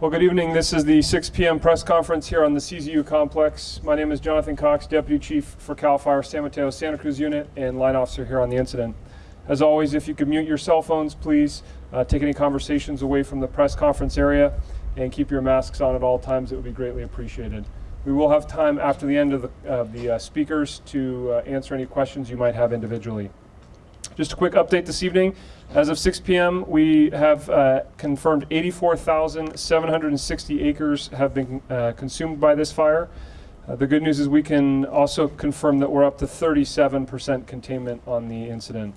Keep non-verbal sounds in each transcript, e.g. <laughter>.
Well, good evening. This is the 6 p.m. press conference here on the CZU complex. My name is Jonathan Cox, Deputy Chief for CAL FIRE San Mateo Santa Cruz Unit and line officer here on the incident. As always, if you could mute your cell phones, please uh, take any conversations away from the press conference area and keep your masks on at all times. It would be greatly appreciated. We will have time after the end of the, of the uh, speakers to uh, answer any questions you might have individually. Just a quick update this evening. As of 6 p.m., we have uh, confirmed 84,760 acres have been uh, consumed by this fire. Uh, the good news is we can also confirm that we're up to 37% containment on the incident.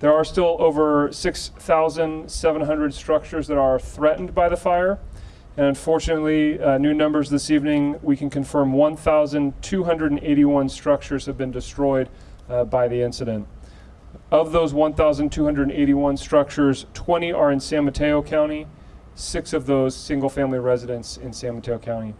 There are still over 6,700 structures that are threatened by the fire. And unfortunately, uh, new numbers this evening, we can confirm 1,281 structures have been destroyed uh, by the incident. Of those 1,281 structures, 20 are in San Mateo County, six of those single family residents in San Mateo County.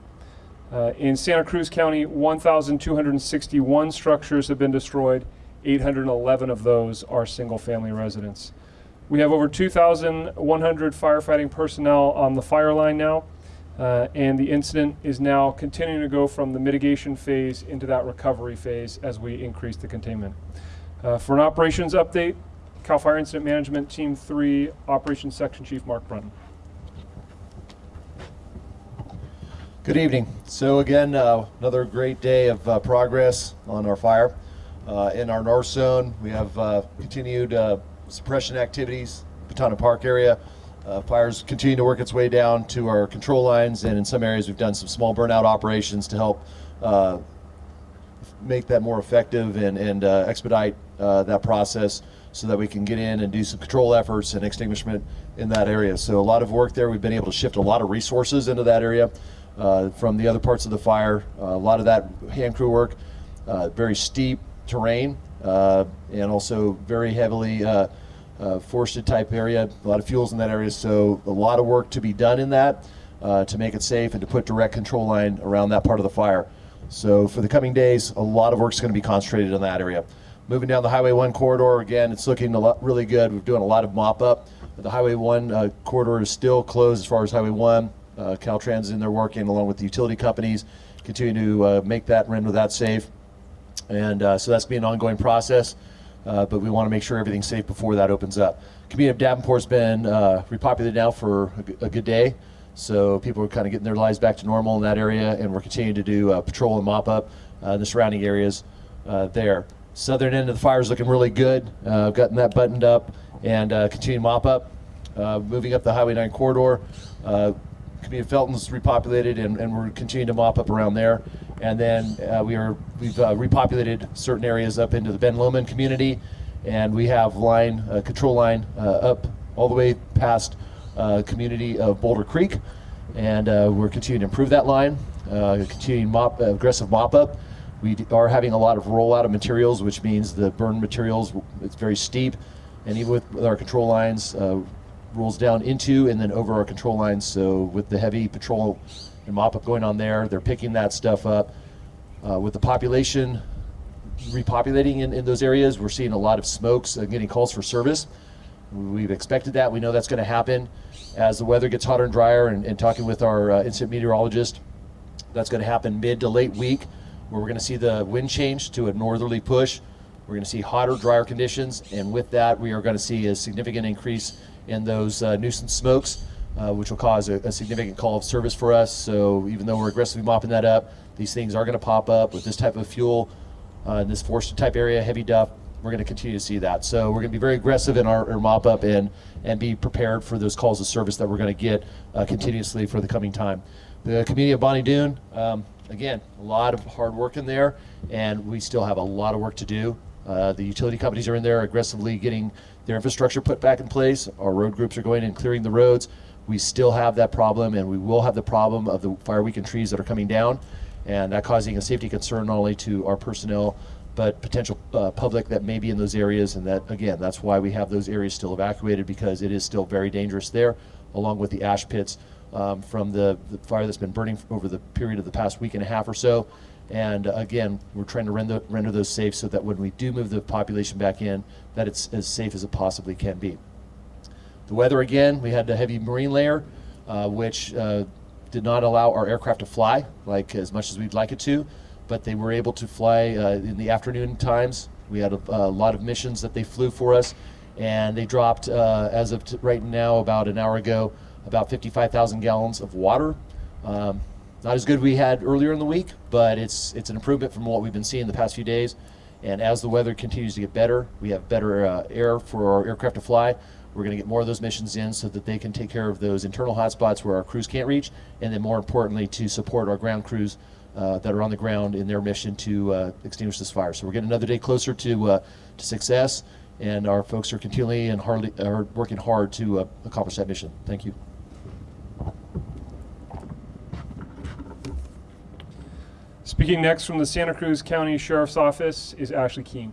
Uh, in Santa Cruz County, 1,261 structures have been destroyed. 811 of those are single family residents. We have over 2,100 firefighting personnel on the fire line now, uh, and the incident is now continuing to go from the mitigation phase into that recovery phase as we increase the containment. Uh, for an operations update, CAL FIRE Incident Management Team 3 Operations Section Chief Mark Brunton. Good evening. So again, uh, another great day of uh, progress on our fire. Uh, in our north zone, we have uh, continued uh, suppression activities, Butano Park area. Fires continue to work its way down to our control lines, and in some areas we've done some small burnout operations to help make that more effective and, and expedite that process so that we can get in and do some control efforts and extinguishment in that area. So a lot of work there. We've been able to shift a lot of resources into that area uh, from the other parts of the fire. Uh, a lot of that hand crew work, uh, very steep terrain, and also very heavily forested type area. A lot of fuels in that area, so a lot of work to be done in that to make it safe and to put direct control line around that part of the fire. So for the coming days, a lot of work is going to be concentrated in that area. Moving down the Highway 1 corridor, again, it's looking a lot, really good. We're doing a lot of mop up. The Highway 1 uh, corridor is still closed as far as Highway 1. Uh, Caltrans in there working along with the utility companies, continue to uh, make that render that safe. And uh, so that's be an ongoing process, uh, but we want to make sure everything's safe before that opens up. Community of Davenport's been uh, repopulated now for a, good day. So people are kind of getting their lives back to normal in that area, and we're continuing to do uh, patrol and mop up the surrounding areas there. Southern end of the fire is looking really good. I've gotten that buttoned up and continue to mop up. moving up the Highway 9 corridor, Community of Felton's repopulated, and, and we're continuing to mop up around there. And then uh, we are we've uh, repopulated certain areas up into the Ben Lomond community, and we have line uh, control line uh, up all the way past uh, community of Boulder Creek, and uh, we're continuing to improve that line, continuing mop aggressive mop up. We are having a lot of rollout of materials, which means the burn materials it's very steep, and even with, with our control lines, rolls down into and then over our control lines. So with the heavy patrol and mop up going on there, they're picking that stuff up. Uh, with the population repopulating in, in those areas, we're seeing a lot of smokes and getting calls for service. We've expected that. We know that's going to happen as the weather gets hotter and drier. And, and talking with our uh, incident meteorologist, that's going to happen mid to late week, where we're going to see the wind change to a northerly push. We're going to see hotter, drier conditions, and with that, we are going to see a significant increase in those uh, nuisance smokes, uh, which will cause a, a, significant call of service for us. So even though we're aggressively mopping that up, these things are going to pop up with this type of fuel uh, in this forested type area, heavy duff. We're going to continue to see that. So we're going to be very aggressive in our, our mop up and and be prepared for those calls of service that we're going to get uh, continuously for the coming time. The community of Bonny Doon, um, again, a lot of hard work in there, and we still have a lot of work to do. Uh, the utility companies are in there aggressively getting their infrastructure put back in place. Our road groups are going and clearing the roads. We still have that problem, and we will have the problem of the fire weakened trees that are coming down, and that causing a safety concern not only to our personnel, but potential uh, public that may be in those areas. And that, again, that's why we have those areas still evacuated because it is still very dangerous there, along with the ash pits um, from the, the fire that's been burning over the period of the past week and a half or so. And uh, again, we're trying to render, render those safe so that when we do move the population back in, that it's as safe as it possibly can be. The weather again, we had a heavy marine layer uh, which uh, did not allow our aircraft to fly like as much as we'd like it to, but they were able to fly uh, in the afternoon times. We had a, a lot of missions that they flew for us, and they dropped, uh, as of right now, about an hour ago, about 55,000 gallons of water. Um, not as good we had earlier in the week, but it's it's an improvement from what we've been seeing the past few days. And as the weather continues to get better, we have better uh, air for our aircraft to fly. We're going to get more of those missions in so that they can take care of those internal hotspots where our crews can't reach, and then more importantly, to support our ground crews uh, that are on the ground in their mission to uh, extinguish this fire. So we're getting another day closer to uh, to success, and our folks are continually and hardly are working hard to uh, accomplish that mission. Thank you. Speaking next from the Santa Cruz County Sheriff's Office is Ashley Keehn.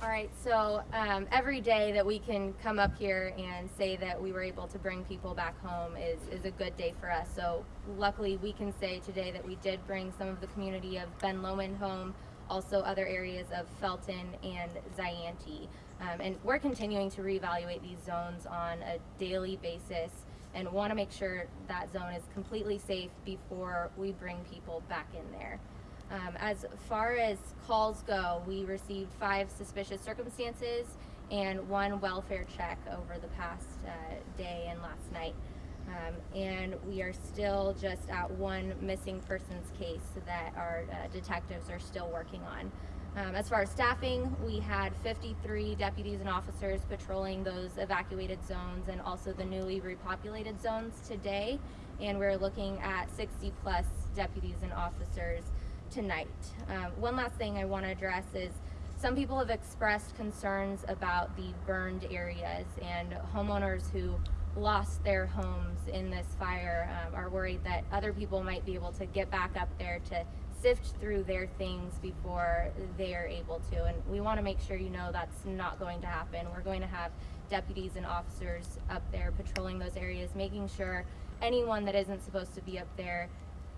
All right, so um, every day that we can come up here and say that we were able to bring people back home is, is a good day for us. So luckily, we can say today that we did bring some of the community of Ben Lomond home, also other areas of Felton and Zayante. Um, and we're continuing to reevaluate these zones on a daily basis and want to make sure that zone is completely safe before we bring people back in there. Um, as far as calls go, we received five suspicious circumstances and one welfare check over the past uh, day and last night. Um, and we are still just at one missing persons case that our uh, detectives are still working on. Um, as far as staffing, we had 53 deputies and officers patrolling those evacuated zones and also the newly repopulated zones today. And we're looking at 60 plus deputies and officers tonight. Um, one last thing I want to address is some people have expressed concerns about the burned areas and homeowners who lost their homes in this fire um, are worried that other people might be able to get back up there to sift through their things before they are able to. And we want to make sure you know that's not going to happen. We're going to have deputies and officers up there patrolling those areas, making sure anyone that isn't supposed to be up there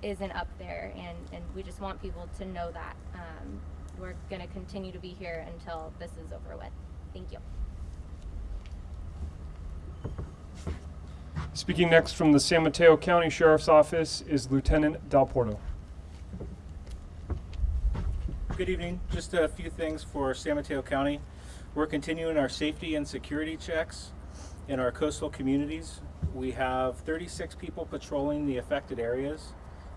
isn't up there. And, and we just want people to know that. Um, we're going to continue to be here until this is over with. Thank you. Speaking next from the San Mateo County Sheriff's Office is Lieutenant Dal Porto. Good evening. Just a few things for San Mateo County. We're continuing our safety and security checks in our coastal communities. We have 36 people patrolling the affected areas.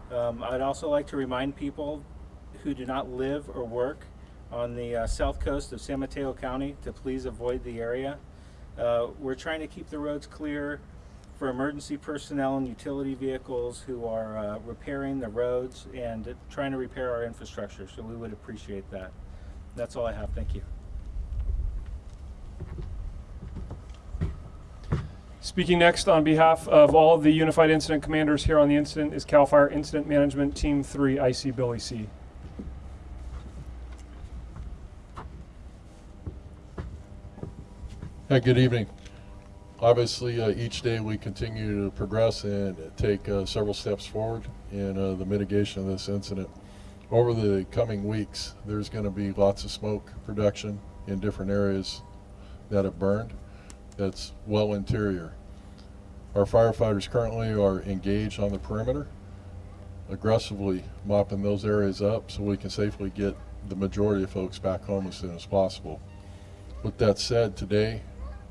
Um, I'd also like to remind people who do not live or work on the uh, south coast of San Mateo County to please avoid the area. Uh, we're trying to keep the roads clear for emergency personnel and utility vehicles who are uh, repairing the roads and trying to repair our infrastructure. So we would appreciate that. That's all I have. Thank you. Speaking next on behalf of all of the Unified Incident Commanders here on the incident is CAL FIRE Incident Management Team 3, IC Billy See Hi, good evening. Obviously, uh, each day we continue to progress and take uh, several steps forward in uh, the mitigation of this incident. Over the coming weeks, there's going to be lots of smoke production in different areas that have burned that's well interior. Our firefighters currently are engaged on the perimeter, aggressively mopping those areas up so we can safely get the majority of folks back home as soon as possible. With that said, today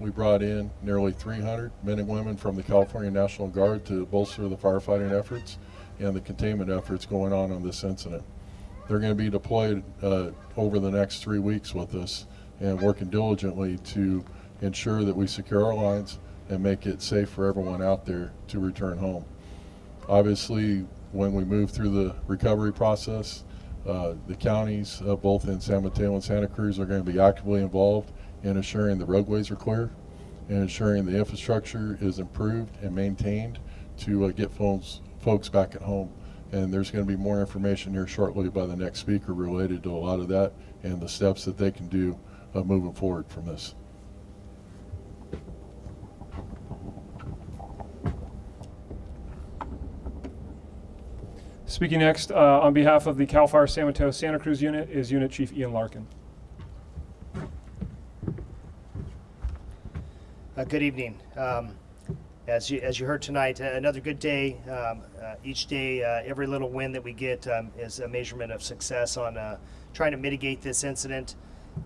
we brought in nearly 300 men and women from the California National Guard to bolster the firefighting efforts and the containment efforts going on on this incident. They're going to be deployed uh, over the next three weeks with us and working diligently to ensure that we secure our lines and make it safe for everyone out there to return home. Obviously, when we move through the recovery process, uh, the counties, uh, both in San Mateo and Santa Cruz, are going to be actively involved in ensuring the roadways are clear and ensuring the infrastructure is improved and maintained to uh, get folks, folks back at home. And there's going to be more information here shortly by the next speaker related to a lot of that and the steps that they can do uh, moving forward from this. Speaking next uh, on behalf of the CAL FIRE San Mateo Santa Cruz unit is Unit Chief Ian Larkin. Uh, good evening. Um, as you as you heard tonight, uh, another good day. Um, uh, each day, uh, every little win that we get um, is a measurement of success on uh, trying to mitigate this incident.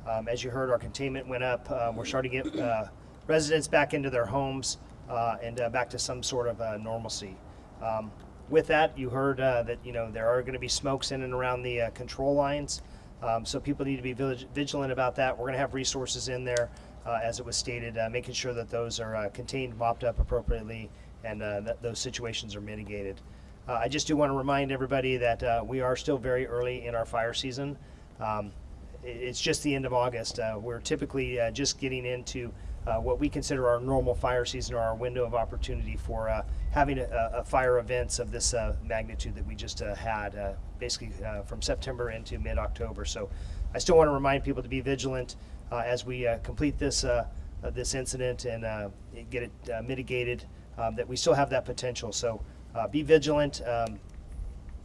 Um, as you heard, our containment went up. Um, we're starting to get uh, residents back into their homes uh, and uh, back to some sort of uh, normalcy. Um, with that, you heard uh, that you know there are going to be smokes in and around the uh, control lines, um, so people need to be vigilant about that. We're going to have resources in there, uh, as it was stated, uh, making sure that those are uh, contained, mopped up appropriately, and uh, that those situations are mitigated. Uh, I just do want to remind everybody that uh, we are still very early in our fire season. Um, it's just the end of August. Uh, we're typically uh, just getting into uh, what we consider our normal fire season or our window of opportunity for uh, having a, a fire events of this uh, magnitude that we just uh, had, uh, basically uh, from September into mid-October. So I still want to remind people to be vigilant uh, as we uh, complete this uh, uh, this incident and uh, get it uh, mitigated. Um, that we still have that potential. So uh, be vigilant. Um,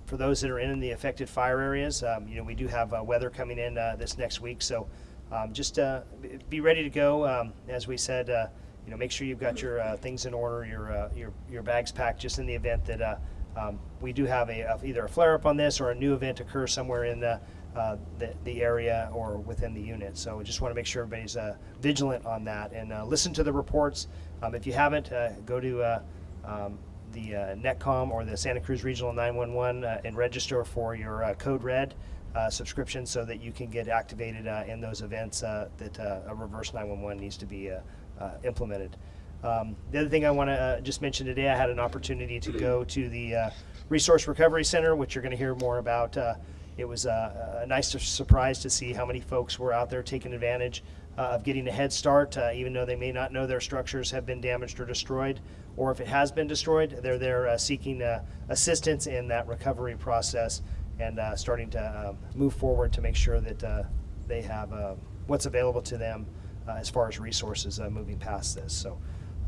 for those that are in the affected fire areas, um, you know, we do have uh, weather coming in uh, this next week, so um, just uh, be ready to go. Um, as we said, uh, you know, make sure you've got your uh, things in order, your uh, your your bags packed, just in the event that uh, um, we do have a, a either a flare up on this or a new event occur somewhere in the uh, the, the area or within the unit. So we just want to make sure everybody's uh, vigilant on that and uh, listen to the reports. Um, if you haven't, uh, go to uh, um, the uh, NetCom or the Santa Cruz Regional 911 uh, and register for your Code Red subscription so that you can get activated in those events that a reverse 911 needs to be implemented. Um, the other thing I want to just mention today, I had an opportunity to go to the Resource Recovery Center, which you're going to hear more about. It was uh, a nice surprise to see how many folks were out there taking advantage uh, of getting a head start, uh, even though they may not know their structures have been damaged or destroyed, or if it has been destroyed, they're there seeking assistance in that recovery process and starting to um, move forward to make sure that they have uh, what's available to them as far as resources moving past this. So,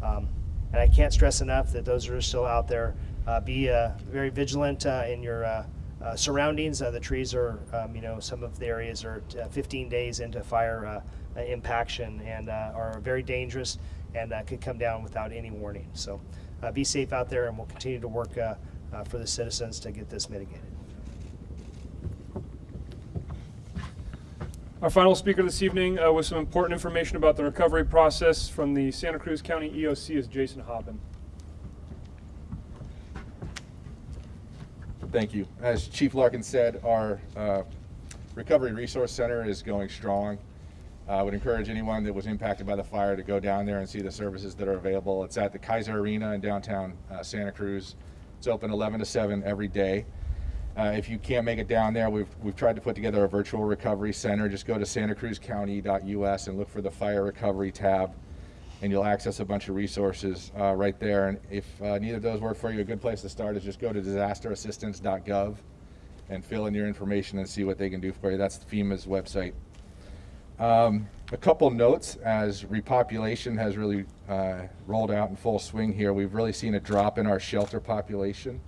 um, and I can't stress enough that those who are still out there. Uh, be uh, very vigilant uh, in your uh, surroundings. Uh, the trees are, um, you know, some of the areas are uh, 15 days into fire uh, uh, impaction and are very dangerous and could come down without any warning. So be safe out there and we'll continue to work for the citizens to get this mitigated. Our final speaker this evening uh, with some important information about the recovery process from the Santa Cruz County EOC is Jason Hoppin. Thank you. As Chief Larkin said, our uh, Recovery Resource Center is going strong. I would encourage anyone that was impacted by the fire to go down there and see the services that are available. It's at the Kaiser Arena in downtown uh, Santa Cruz. It's open 11 to 7 every day. Uh, if you can't make it down there, we've, we've tried to put together a virtual recovery center. Just go to santacruzcounty.us and look for the fire recovery tab, and you'll access a bunch of resources uh, right there. And if uh, neither of those work for you, a good place to start is just go to disasterassistance.gov and fill in your information and see what they can do for you. That's FEMA's website. Um, a couple notes as repopulation has really uh, rolled out in full swing here. We've really seen a drop in our shelter population.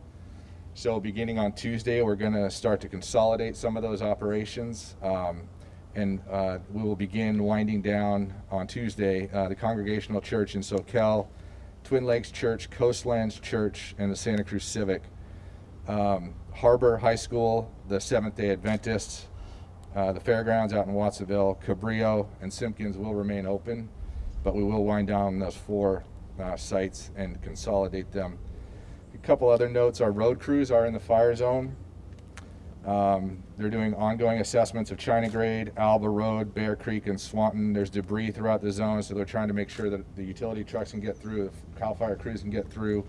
So beginning on Tuesday, we're going to start to consolidate some of those operations. Um, and uh, we will begin winding down on Tuesday uh, the Congregational Church in Soquel, Twin Lakes Church, Coastlands Church, and the Santa Cruz Civic. Um, Harbor High School, the Seventh day Adventists, uh, the fairgrounds out in Watsonville, Cabrillo, and Simpkins will remain open, but we will wind down those four uh, sites and consolidate them. A couple other notes, our road crews are in the fire zone. Um, they're doing ongoing assessments of China Grade, Alba Road, Bear Creek, and Swanton. There's debris throughout the zone, so they're trying to make sure that the utility trucks can get through, the CAL FIRE crews can get through.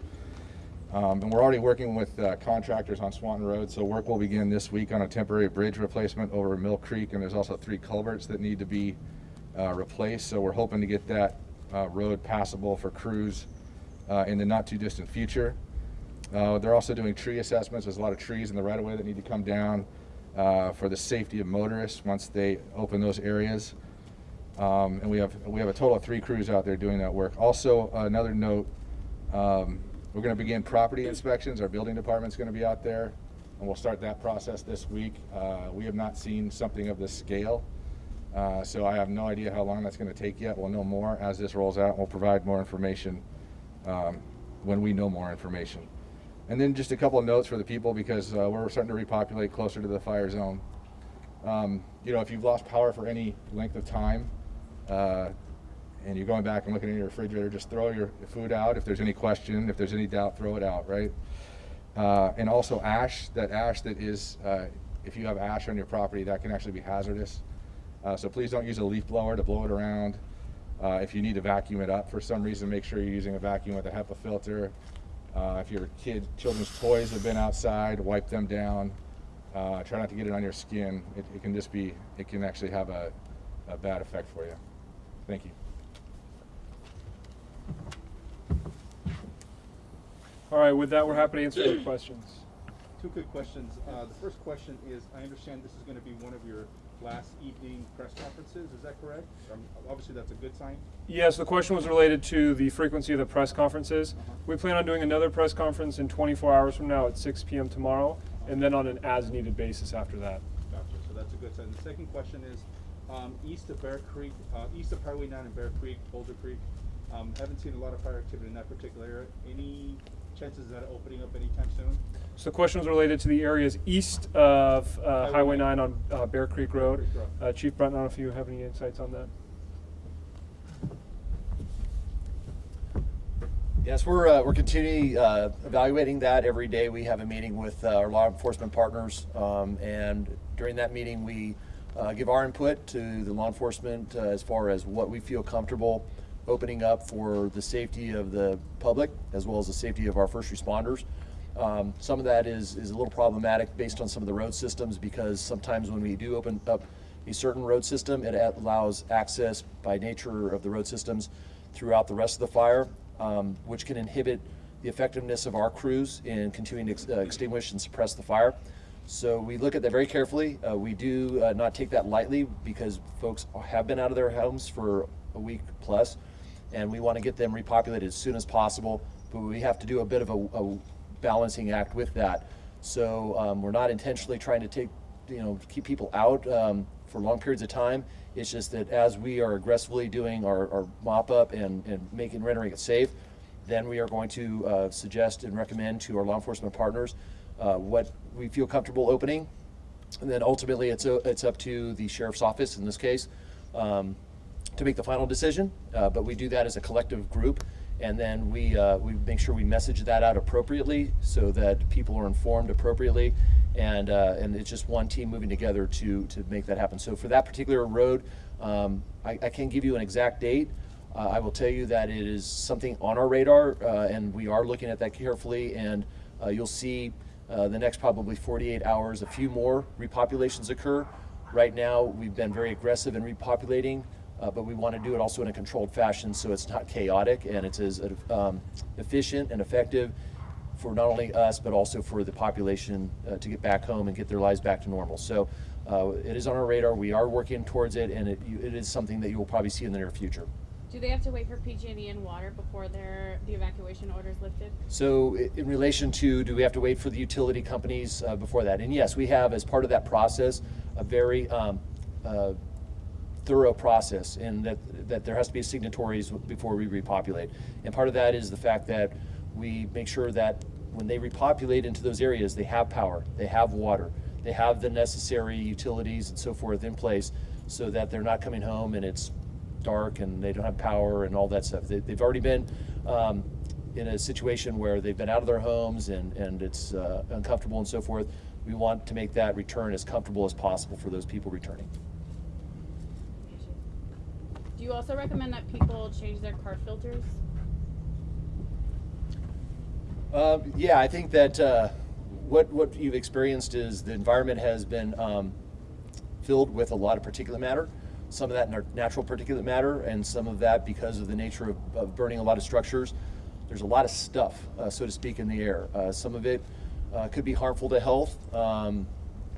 Um, and we're already working with uh, contractors on Swanton Road, so work will begin this week on a temporary bridge replacement over Mill Creek, and there's also three culverts that need to be uh, replaced. So we're hoping to get that uh, road passable for crews uh, in the not too distant future. Uh, they're also doing tree assessments. There's a lot of trees in the right of way that need to come down uh, for the safety of motorists once they open those areas. Um, and we have we have a total of three crews out there doing that work. Also, another note. Um, we're going to begin property inspections. Our building department's going to be out there, and we'll start that process this week. Uh, we have not seen something of this scale Uh, so I have no idea how long that's going to take yet. We'll know more as this rolls out. We'll provide more information um, when we know more information. And then just a couple of notes for the people because uh, we're starting to repopulate closer to the fire zone. Um, you know, if you've lost power for any length of time, uh, and you're going back and looking in your refrigerator, just throw your food out. If there's any question, if there's any doubt, throw it out, right? Uh, and also ash, that ash that is, uh, if you have ash on your property, that can actually be hazardous. Uh, so please don't use a leaf blower to blow it around. Uh, if you need to vacuum it up for some reason, make sure you're using a vacuum with a HEPA filter. Uh, if your kid, children's toys have been outside, wipe them down. Uh, try not to get it on your skin. It, it can just be, it can actually have a, a bad effect for you. Thank you. All right, with that, we're happy to answer your <coughs> questions. Two quick questions. Uh, the first question is, I understand this is gonna be one of your last evening press conferences, is that correct? Um, obviously, that's a good sign. Yes, the question was related to the frequency of the press conferences. We plan on doing another press conference in 24 hours from now at 6 p.m. tomorrow, and then on an as-needed basis after that. Gotcha, so that's a good sign. The second question is, um, east of Bear Creek, uh, east of Highway nine and Bear Creek, Boulder Creek, um, haven't seen a lot of fire activity in that particular area. Any chances of that opening up anytime soon? So the question was related to the areas east of uh, Highway Highway 9 on uh, Bear Creek Road. Uh, Chief Brent, I don't know if you have any insights on that. Yes, we're, uh, we're continually uh, evaluating that every day. We have a meeting with uh, our law enforcement partners, um, and during that meeting, we uh, give our input to the law enforcement uh, as far as what we feel comfortable opening up for the safety of the public as well as the safety of our first responders. Um, some of that is, is a little problematic based on some of the road systems because sometimes when we do open up a certain road system, it allows access by nature of the road systems throughout the rest of the fire, um, which can inhibit the effectiveness of our crews in continuing to ex- uh, extinguish and suppress the fire. So we look at that very carefully. Uh, we do uh, not take that lightly because folks have been out of their homes for a week plus, and we want to get them repopulated as soon as possible. But we have to do a bit of a, a balancing act with that. So um, we're not intentionally trying to take, you know, keep people out um, for long periods of time. It's just that as we are aggressively doing our, our mop up and, and making rendering it safe, then we are going to uh, suggest and recommend to our law enforcement partners uh, what we feel comfortable opening. And then ultimately, it's, o- it's up to the sheriff's office in this case um, to make the final decision. Uh, but we do that as a collective group. And then we, uh, we make sure we message that out appropriately so that people are informed appropriately. And, uh, and it's just one team moving together to, to make that happen. So for that particular road, um, I, I can't give you an exact date. Uh, I will tell you that it is something on our radar, uh, and we are looking at that carefully. And uh, you'll see uh, the next probably 48 hours, a few more repopulations occur. Right now, we've been very aggressive in repopulating, uh, but we want to do it also in a controlled fashion so it's not chaotic and it's as um, efficient and effective for not only us but also for the population uh, to get back home and get their lives back to normal. So uh, it is on our radar. We are working towards it, and it, you- it is something that you will probably see in the near future. Do they have to wait for PG&E and water before their the evacuation orders lifted? So in relation to, do we have to wait for the utility companies uh, before that? And yes, we have, as part of that process, a very um, uh, thorough process and that, that there has to be signatories before we repopulate. And part of that is the fact that we make sure that when they repopulate into those areas, they have power, they have water, they have the necessary utilities and so forth in place so that they're not coming home and it's dark and they don't have power and all that stuff. They, they've already been um, in a situation where they've been out of their homes and, and it's uh, uncomfortable and so forth. We want to make that return as comfortable as possible for those people returning. You also recommend that people change their car filters? Uh, yeah, I think that uh, what what you've experienced is the environment has been um, filled with a lot of particulate matter. Some of that natural particulate matter, and some of that because of the nature of, of burning a lot of structures. There's a lot of stuff, uh, so to speak, in the air. Uh, some of it uh, could be harmful to health, um,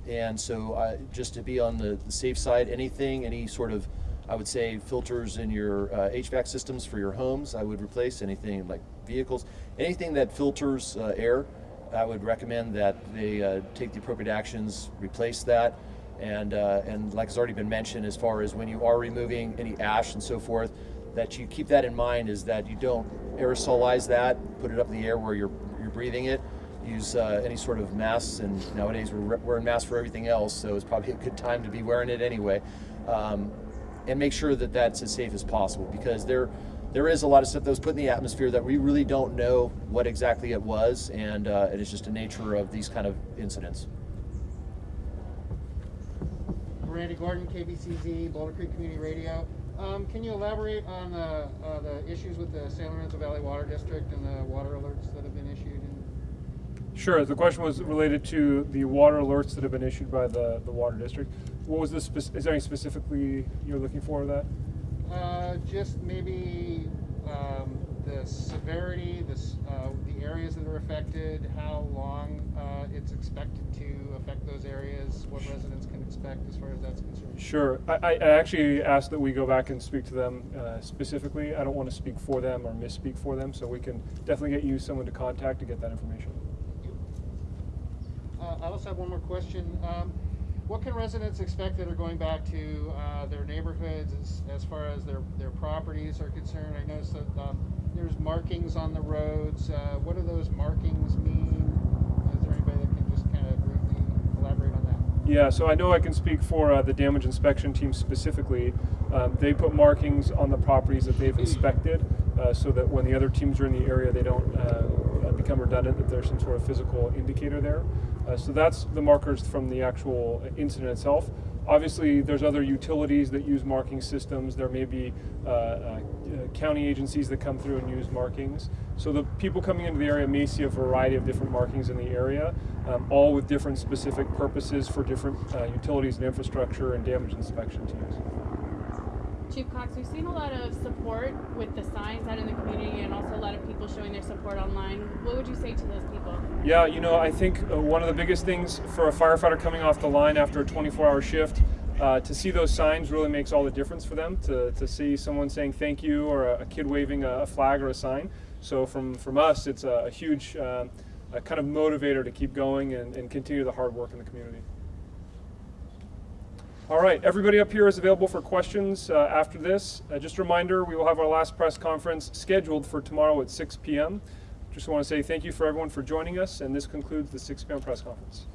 and so uh, just to be on the, the safe side, anything, any sort of I would say filters in your uh, HVAC systems for your homes. I would replace anything like vehicles, anything that filters uh, air. I would recommend that they uh, take the appropriate actions, replace that. And, uh, and like has already been mentioned, as far as when you are removing any ash and so forth, that you keep that in mind is that you don't aerosolize that, put it up in the air where you're, you're breathing it. Use uh, any sort of masks, and nowadays we're wearing masks for everything else, so it's probably a good time to be wearing it anyway. Um, and make sure that that's as safe as possible because there, there is a lot of stuff that was put in the atmosphere that we really don't know what exactly it was, and uh, it is just the nature of these kind of incidents. Randy Gordon, KBCZ, Boulder Creek Community Radio. Um, can you elaborate on the, uh, the issues with the San Lorenzo Valley Water District and the water alerts that have been issued? And Sure. The question was related to the water alerts that have been issued by the, the water district. What was this? is there any specifically you're looking for that? uh, just maybe um, the severity, the, uh, the areas that are affected, how long uh, it's expected to affect those areas, what residents can expect as far as that's concerned. Sure. I, I I actually asked that we go back and speak to them uh, specifically. I don't want to speak for them or misspeak for them, so we can definitely get you someone to contact to get that information. Thank you. Uh, I also have one more question. Um, what can residents expect that are going back to uh, their neighborhoods as, as far as their, their properties are concerned? I noticed that um, there's markings on the roads. Uh, what do those markings mean? Is there anybody that can just kind of briefly elaborate on that? Yeah, so I know I can speak for uh, the damage inspection team specifically. Um, they put markings on the properties that they've inspected uh, so that when the other teams are in the area, they don't uh, become redundant, that there's some sort of physical indicator there. Uh, so that's the markers from the actual incident itself. Obviously, there's other utilities that use marking systems. There may be uh, uh, county agencies that come through and use markings. So the people coming into the area may see a variety of different markings in the area, um, all with different specific purposes for different uh, utilities and infrastructure and damage inspection teams. Chief Cox, we've seen a lot of support with the signs out in the community and also a lot of people showing their support online. What would you say to those people? Yeah, you know, I think uh, one of the biggest things for a firefighter coming off the line after a 24 hour shift, uh, to see those signs really makes all the difference for them. To, to see someone saying thank you or a, a kid waving a, a flag or a sign. So, from, from us, it's a, a huge uh, kind of motivator to keep going and, and continue the hard work in the community. All right, everybody up here is available for questions uh, after this. Uh, just a reminder, we will have our last press conference scheduled for tomorrow at 6 p.m. Just want to say thank you for everyone for joining us, and this concludes the 6 p.m. press conference.